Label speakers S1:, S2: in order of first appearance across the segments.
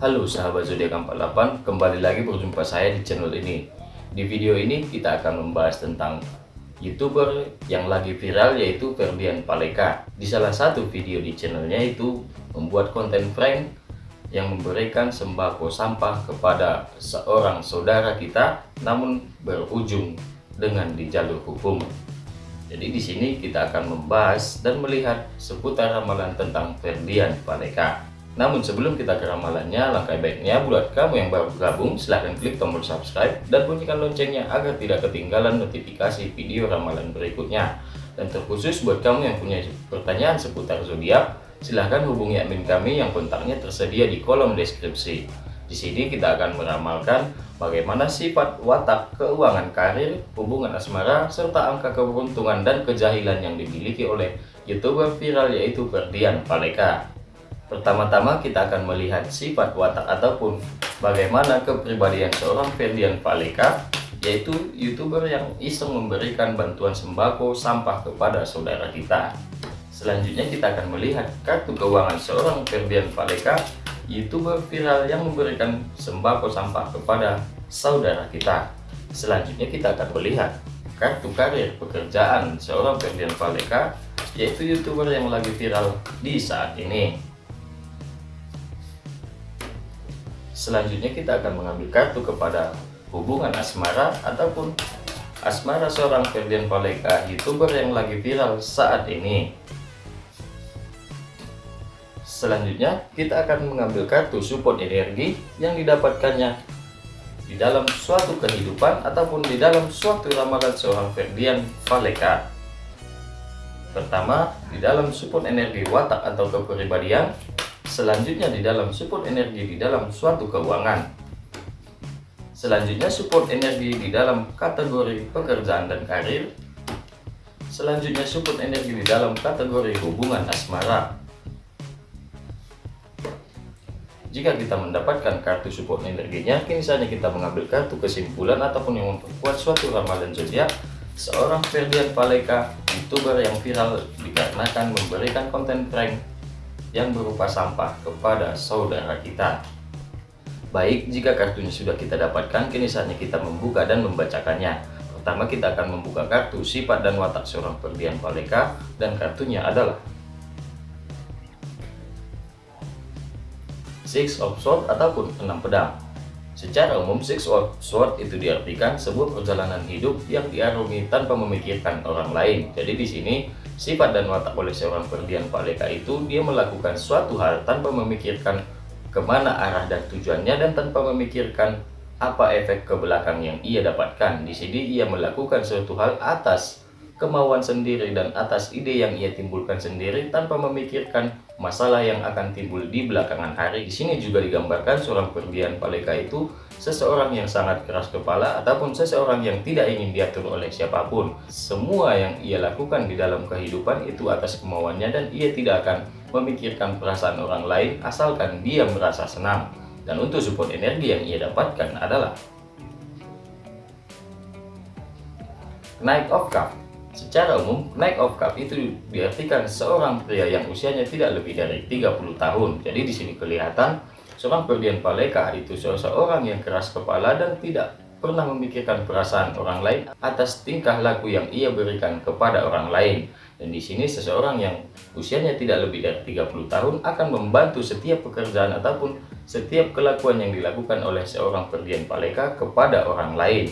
S1: Halo sahabat zodiak 48, kembali lagi berjumpa saya di channel ini. Di video ini kita akan membahas tentang YouTuber yang lagi viral yaitu Ferdian Paleka. Di salah satu video di channelnya itu membuat konten prank yang memberikan sembako sampah kepada seorang saudara kita namun berujung dengan di jalur hukum. Jadi di sini kita akan membahas dan melihat seputar ramalan tentang Ferdian Paleka. Namun sebelum kita ke ramalannya, langkah baiknya buat kamu yang baru gabung, silahkan klik tombol subscribe dan bunyikan loncengnya agar tidak ketinggalan notifikasi video ramalan berikutnya. Dan terkhusus buat kamu yang punya pertanyaan seputar zodiak, silahkan hubungi admin kami yang kontaknya tersedia di kolom deskripsi. Di sini kita akan meramalkan bagaimana sifat watak keuangan karir, hubungan asmara, serta angka keberuntungan dan kejahilan yang dimiliki oleh youtuber viral yaitu Ferdian Paleka. Pertama-tama kita akan melihat sifat watak ataupun bagaimana kepribadian seorang Ferdian Paleka yaitu youtuber yang iseng memberikan bantuan sembako sampah kepada saudara kita. Selanjutnya kita akan melihat kartu keuangan seorang Ferdian Paleka youtuber viral yang memberikan sembako sampah kepada saudara kita. Selanjutnya kita akan melihat kartu karir pekerjaan seorang Ferdian Paleka yaitu youtuber yang lagi viral di saat ini. Selanjutnya kita akan mengambil kartu kepada hubungan asmara ataupun asmara seorang Ferdian Paleka youtuber yang lagi viral saat ini. Selanjutnya kita akan mengambil kartu support energi yang didapatkannya di dalam suatu kehidupan ataupun di dalam suatu ramalan seorang Ferdian Paleka. Pertama, di dalam support energi watak atau kepribadian Selanjutnya di dalam support energi di dalam suatu keuangan. Selanjutnya support energi di dalam kategori pekerjaan dan karir. Selanjutnya support energi di dalam kategori hubungan asmara. Jika kita mendapatkan kartu support energinya, kini saatnya kita mengambil kartu kesimpulan ataupun yang memperkuat suatu ramalan zodiak seorang Ferdian Paleka, youtuber yang viral dikarenakan memberikan konten prank yang berupa sampah kepada saudara kita. Baik, jika kartunya sudah kita dapatkan, kini saatnya kita membuka dan membacakannya. Pertama kita akan membuka kartu sifat dan watak seorang Ferdian Paleka dan kartunya adalah Six of Swords ataupun enam pedang. Secara umum, Six of Swords itu diartikan sebuah perjalanan hidup yang diarungi tanpa memikirkan orang lain. Jadi di sini Sifat dan watak oleh seorang Ferdian Paleka itu dia melakukan suatu hal tanpa memikirkan ke mana arah dan tujuannya dan tanpa memikirkan apa efek ke belakang yang ia dapatkan. Di sini ia melakukan suatu hal atas kemauan sendiri dan atas ide yang ia timbulkan sendiri tanpa memikirkan masalah yang akan timbul di belakangan hari. Di sini juga digambarkan seorang Ferdian Paleka itu seseorang yang sangat keras kepala ataupun seseorang yang tidak ingin diatur oleh siapa pun. Semua yang ia lakukan di dalam kehidupan itu atas kemauannya dan ia tidak akan memikirkan perasaan orang lain asalkan dia merasa senang. Dan untuk support energi yang ia dapatkan adalah Knight of Cup. Secara umum, Knight of Cup itu diartikan seorang pria yang usianya tidak lebih dari 30 tahun. Jadi di sini kelihatan Seorang Ferdian Paleka itu seorang yang keras kepala dan tidak pernah memikirkan perasaan orang lain atas tingkah laku yang ia berikan kepada orang lain. Dan di sini seseorang yang usianya tidak lebih dari 30 tahun akan membantu setiap pekerjaan ataupun setiap kelakuan yang dilakukan oleh seorang Ferdian Paleka kepada orang lain.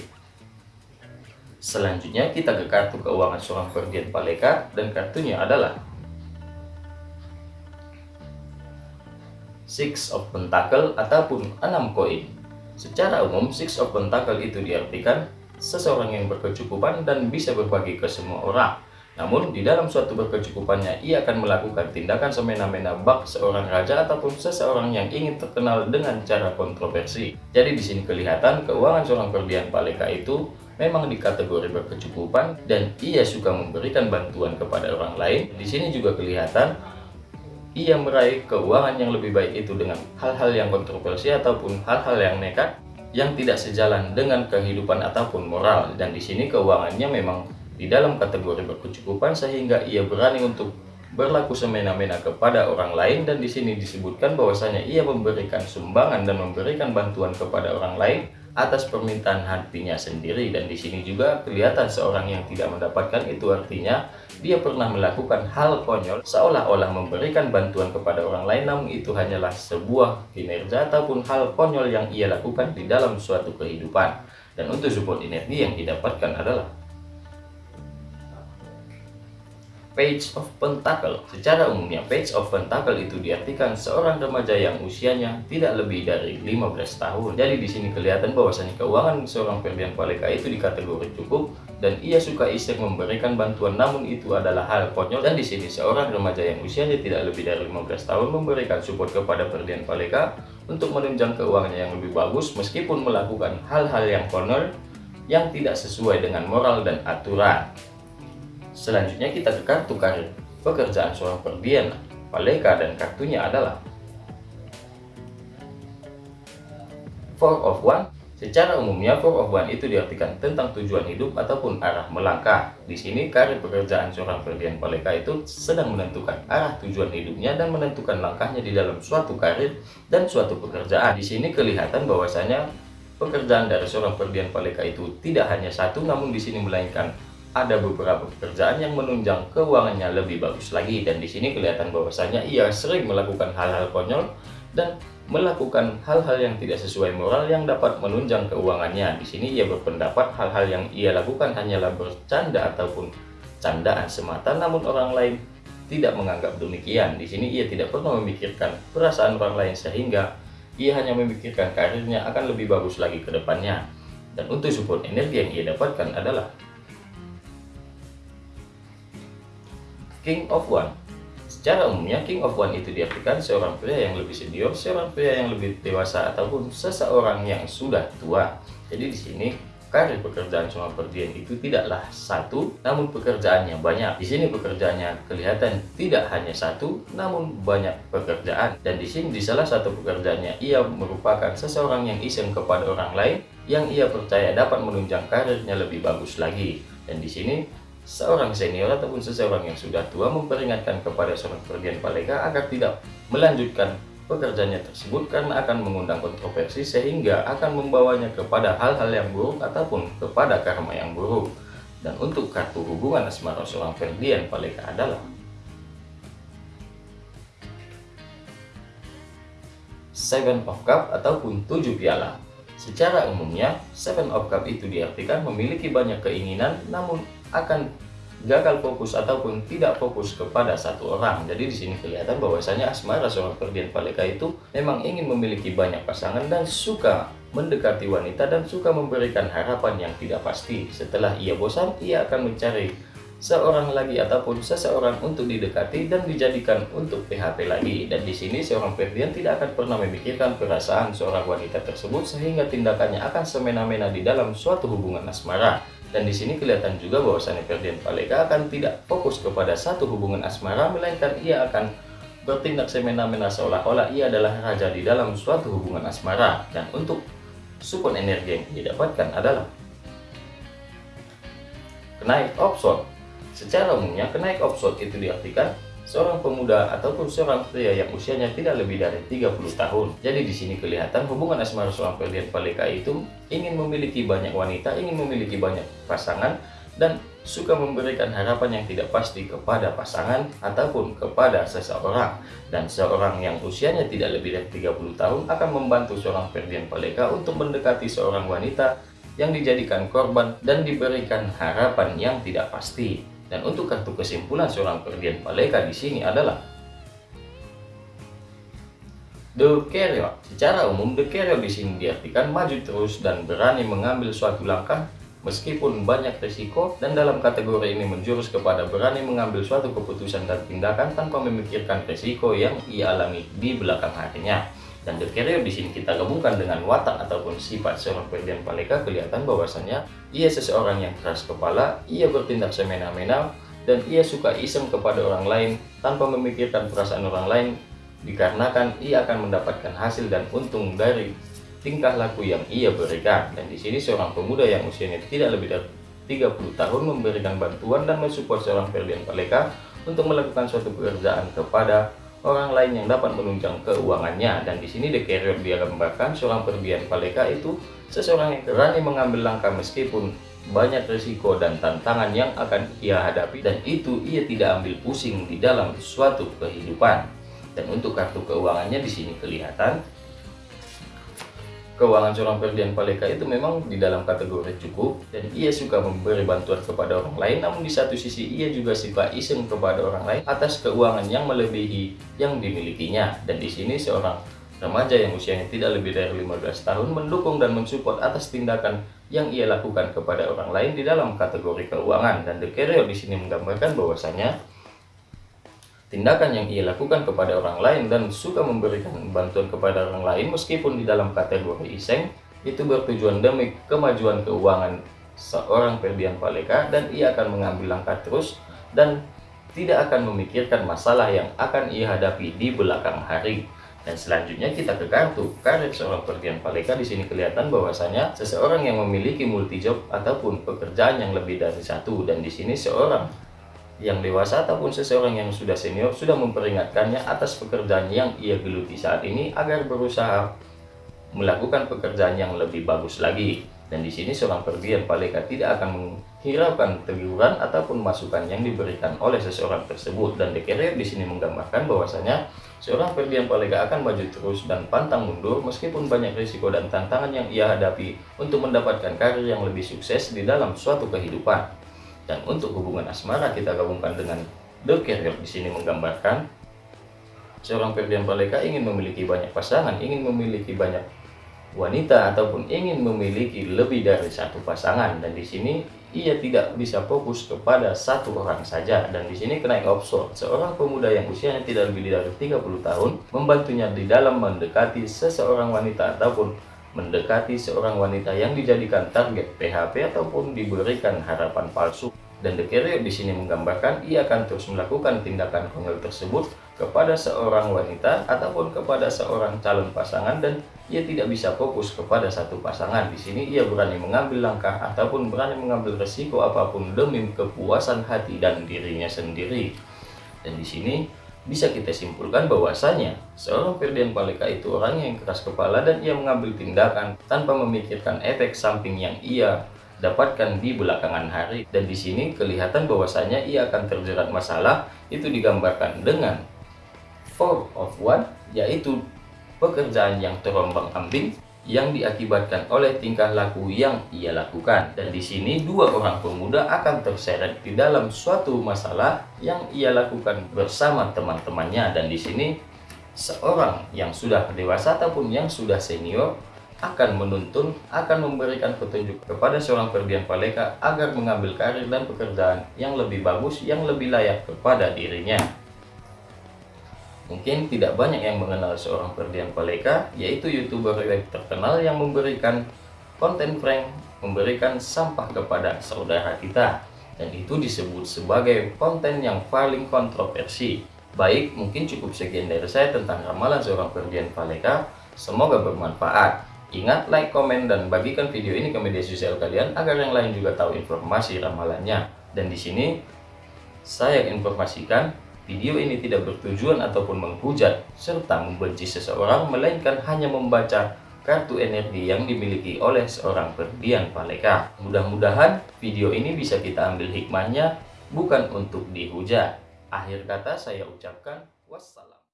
S1: Selanjutnya kita ke kartu keuangan seorang Ferdian Paleka dan kartunya adalah Six of Pentacle ataupun enam koin. Secara umum, Six of Pentacle itu diartikan seseorang yang berkecukupan dan bisa berbagi ke semua orang. Namun, di dalam suatu berkecukupannya, ia akan melakukan tindakan semena-mena bak seorang raja ataupun seseorang yang ingin terkenal dengan cara kontroversi. Jadi di sini kelihatan keuangan seorang Ferdian Paleka itu memang di kategori berkecukupan dan ia suka memberikan bantuan kepada orang lain. Di sini juga kelihatan ia meraih keuangan yang lebih baik itu dengan hal-hal yang kontroversi ataupun hal-hal yang nekat yang tidak sejalan dengan kehidupan ataupun moral dan di sini keuangannya memang di dalam kategori berkecukupan sehingga ia berani untuk berlaku semena-mena kepada orang lain dan di sini disebutkan bahwasanya ia memberikan sumbangan dan memberikan bantuan kepada orang lain atas permintaan hatinya sendiri. Dan di sini juga kelihatan seorang yang tidak mendapatkan itu artinya dia pernah melakukan hal konyol seolah-olah memberikan bantuan kepada orang lain namun itu hanyalah sebuah kinerja ataupun hal konyol yang ia lakukan di dalam suatu kehidupan. Dan untuk support energi yang didapatkan adalah Page of Pentacle. Secara umumnya, Page of Pentacle itu diartikan seorang remaja yang usianya tidak lebih dari 15 tahun. Jadi di sini kelihatan bahwasanya keuangan seorang Ferdian Paleka itu dikategori cukup dan ia suka iseng memberikan bantuan namun itu adalah hal konyol dan di sini seorang remaja yang usianya tidak lebih dari 15 tahun memberikan support kepada Ferdian Paleka untuk menunjang keuangannya yang lebih bagus meskipun melakukan hal-hal yang konyol yang tidak sesuai dengan moral dan aturan. Selanjutnya kita ke kartu karir. Pekerjaan seorang perdian, Paleka dan kartunya adalah Four of One. Secara umumnya Four of One itu diartikan tentang tujuan hidup ataupun arah melangkah. Di sini karir pekerjaan seorang perdian Paleka itu sedang menentukan arah tujuan hidupnya dan menentukan langkahnya di dalam suatu karir dan suatu pekerjaan. Di sini kelihatan bahwasanya pekerjaan dari seorang perdian Paleka itu tidak hanya satu namun di sini melainkan ada beberapa pekerjaan yang menunjang keuangannya lebih bagus lagi dan di sini kelihatan bahwasanya ia sering melakukan hal-hal konyol dan melakukan hal-hal yang tidak sesuai moral yang dapat menunjang keuangannya. Di sini ia berpendapat hal-hal yang ia lakukan hanyalah bercanda ataupun candaan semata namun orang lain tidak menganggap demikian. Di sini ia tidak pernah memikirkan perasaan orang lain sehingga ia hanya memikirkan karirnya akan lebih bagus lagi ke depannya. Dan untuk support energi yang ia dapatkan adalah King of One Secara umumnya, King of One itu diartikan seorang pria yang lebih senior, seorang pria yang lebih dewasa, ataupun seseorang yang sudah tua. Jadi di sini karir pekerjaan seorang perdian itu tidaklah satu, namun pekerjaannya banyak. Di sini pekerjaannya kelihatan tidak hanya satu, namun banyak pekerjaan. Dan di sini di salah satu pekerjaannya ia merupakan seseorang yang iseng kepada orang lain yang ia percaya dapat menunjang karirnya lebih bagus lagi. Dan di sini seorang senior ataupun seseorang yang sudah tua memperingatkan kepada seorang pergian Paleka agar tidak melanjutkan pekerjaannya tersebut karena akan mengundang kontroversi sehingga akan membawanya kepada hal-hal yang buruk ataupun kepada karma yang buruk. Dan untuk kartu hubungan asmara seorang Ferdian Paleka adalah Seven of Cup ataupun tujuh piala. Secara umumnya, Seven of Cup itu diartikan memiliki banyak keinginan namun akan gagal fokus ataupun tidak fokus kepada satu orang. Jadi di sini kelihatan bahwasanya asmara seorang Ferdian Paleka itu memang ingin memiliki banyak pasangan dan suka mendekati wanita dan suka memberikan harapan yang tidak pasti. Setelah ia bosan, ia akan mencari seorang lagi ataupun seseorang untuk didekati dan dijadikan untuk PHP lagi. Dan di sini seorang Ferdian tidak akan pernah memikirkan perasaan seorang wanita tersebut sehingga tindakannya akan semena-mena di dalam suatu hubungan asmara. Dan di sini kelihatan juga bahwasannya Ferdian Paleka akan tidak fokus kepada satu hubungan asmara, melainkan ia akan bertindak semena-mena seolah-olah ia adalah raja di dalam suatu hubungan asmara. Dan untuk support energi yang didapatkan adalah kenaik opson. Secara umumnya, kenaik opson itu diartikan seorang pemuda ataupun seorang pria yang usianya tidak lebih dari 30 tahun. Jadi di sini kelihatan hubungan asmara seorang Ferdian Paleka itu ingin memiliki banyak wanita, ingin memiliki banyak pasangan dan suka memberikan harapan yang tidak pasti kepada pasangan ataupun kepada seseorang dan seorang yang usianya tidak lebih dari 30 tahun akan membantu seorang Ferdian Paleka untuk mendekati seorang wanita yang dijadikan korban dan diberikan harapan yang tidak pasti. Dan untuk kartu kesimpulan seorang perdian Paleka di sini adalah The Carrier. Secara umum, The Carrier di sini diartikan maju terus dan berani mengambil suatu langkah meskipun banyak risiko dan dalam kategori ini menjurus kepada berani mengambil suatu keputusan dan tindakan tanpa memikirkan risiko yang ia alami di belakang harinya. Dan the carrier di sini kita gabungkan dengan watak ataupun sifat seorang Ferdian Paleka kelihatan bahwasannya ia seseorang yang keras kepala, ia bertindak semena-mena, dan ia suka iseng kepada orang lain tanpa memikirkan perasaan orang lain dikarenakan ia akan mendapatkan hasil dan untung dari tingkah laku yang ia berikan. Dan di sini seorang pemuda yang usianya tidak lebih dari 30 tahun memberikan bantuan dan mensupport seorang Ferdian Paleka untuk melakukan suatu pekerjaan kepada orang lain yang dapat menunjang keuangannya. Dan di sini The Carrier dia gambarkan seorang perbian paleka itu seseorang yang berani mengambil langkah meskipun banyak risiko dan tantangan yang akan ia hadapi. Dan itu ia tidak ambil pusing di dalam suatu kehidupan. Dan untuk kartu keuangannya di sini kelihatan keuangan seorang Ferdian Paleka itu memang di dalam kategori cukup dan ia suka memberi bantuan kepada orang lain namun di satu sisi ia juga suka iseng kepada orang lain atas keuangan yang melebihi yang dimilikinya. Dan di sini seorang remaja yang usianya tidak lebih dari 15 tahun mendukung dan mensupport atas tindakan yang ia lakukan kepada orang lain di dalam kategori keuangan. Dan The Carrier di sini menggambarkan bahwasanya Tindakan yang ia lakukan kepada orang lain dan suka memberikan bantuan kepada orang lain meskipun di dalam kategori iseng itu bertujuan demi kemajuan keuangan seorang Ferdian Paleka dan ia akan mengambil langkah terus dan tidak akan memikirkan masalah yang akan ia hadapi di belakang hari. Dan selanjutnya kita ke kartu karir seorang Ferdian Paleka di sini kelihatan bahwasanya seseorang yang memiliki multi job ataupun pekerjaan yang lebih dari satu dan di sini seorang yang dewasa ataupun seseorang yang sudah senior sudah memperingatkannya atas pekerjaan yang ia geluti saat ini agar berusaha melakukan pekerjaan yang lebih bagus lagi. Dan di sini seorang pergian paleka tidak akan menghiraukan teguran ataupun masukan yang diberikan oleh seseorang tersebut. Dan The Carrier di sini menggambarkan bahwasanya seorang pergian paleka akan maju terus dan pantang mundur meskipun banyak risiko dan tantangan yang ia hadapi untuk mendapatkan karir yang lebih sukses di dalam suatu kehidupan. Dan untuk hubungan asmara kita gabungkan dengan The Carrier di sini menggambarkan seorang Ferdian Paleka ingin memiliki banyak pasangan, ingin memiliki banyak wanita ataupun ingin memiliki lebih dari satu pasangan. Dan di sini ia tidak bisa fokus kepada satu orang saja. Dan di sini kenaik offshore seorang pemuda yang usianya tidak lebih dari 30 tahun membantunya di dalam mendekati seseorang wanita ataupun mendekati seorang wanita yang dijadikan target PHP ataupun diberikan harapan palsu. Dan The Carrier di sini menggambarkan ia akan terus melakukan tindakan konyol tersebut kepada seorang wanita ataupun kepada seorang calon pasangan dan ia tidak bisa fokus kepada satu pasangan. Di sini ia berani mengambil langkah ataupun berani mengambil resiko apa pun demi kepuasan hati dan dirinya sendiri. Dan di sini bisa kita simpulkan bahwasanya seorang Ferdian Paleka itu orang yang keras kepala dan ia mengambil tindakan tanpa memikirkan efek samping yang ia dapatkan di belakangan hari. Dan di sini kelihatan bahwasanya ia akan terjerat masalah itu digambarkan dengan four of one yaitu pekerjaan yang terombang ambing yang diakibatkan oleh tingkah laku yang ia lakukan. Dan di sini dua orang pemuda akan terseret di dalam suatu masalah yang ia lakukan bersama teman-temannya. Dan di sini seorang yang sudah dewasa ataupun yang sudah senior akan menuntun, akan memberikan petunjuk kepada seorang Ferdian Paleka agar mengambil karir dan pekerjaan yang lebih bagus, yang lebih layak kepada dirinya. Mungkin tidak banyak yang mengenal seorang Ferdian Paleka, yaitu youtuber web terkenal yang memberikan konten prank, memberikan sampah kepada saudara kita. Dan itu disebut sebagai konten yang paling kontroversi. Baik, mungkin cukup sekian dari saya tentang ramalan seorang Ferdian Paleka. Semoga bermanfaat. Ingat, like, komen, dan bagikan video ini ke media sosial kalian agar yang lain juga tahu informasi ramalannya. Dan di sini, saya informasikan Video ini tidak bertujuan ataupun menghujat serta membenci seseorang, melainkan hanya membaca kartu energi yang dimiliki oleh seorang Ferdian Paleka. Mudah-mudahan video ini bisa kita ambil hikmahnya, bukan untuk dihujat. Akhir kata saya ucapkan wassalam.